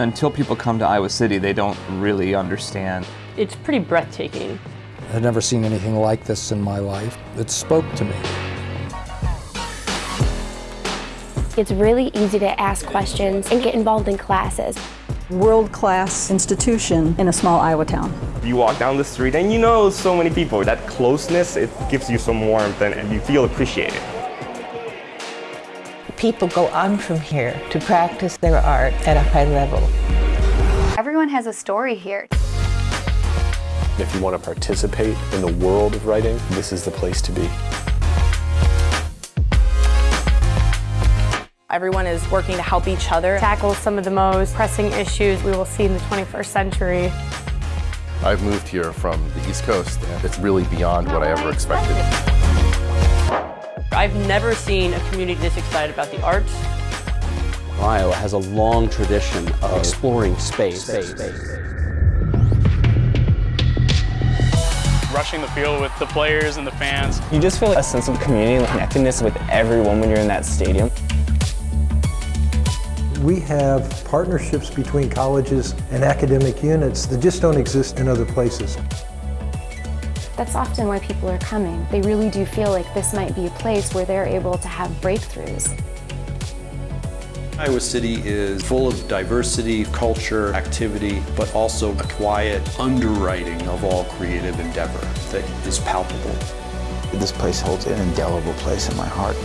Until people come to Iowa City, they don't really understand. It's pretty breathtaking. I've never seen anything like this in my life. It spoke to me. It's really easy to ask questions and get involved in classes. World-class institution in a small Iowa town. You walk down the street and you know so many people. That closeness, it gives you some warmth and you feel appreciated. People go on from here to practice their art at a high level. Everyone has a story here. If you want to participate in the world of writing, this is the place to be. Everyone is working to help each other tackle some of the most pressing issues we will see in the 21st century. I've moved here from the East Coast and it's really beyond what I ever expected. I've never seen a community this excited about the arts. Iowa has a long tradition of exploring space. space. Rushing the field with the players and the fans. You just feel a sense of community and connectedness with everyone when you're in that stadium. We have partnerships between colleges and academic units that just don't exist in other places. That's often why people are coming. They really do feel like this might be a place where they're able to have breakthroughs. Iowa City is full of diversity, culture, activity, but also a quiet underwriting of all creative endeavor that is palpable. This place holds an indelible place in my heart.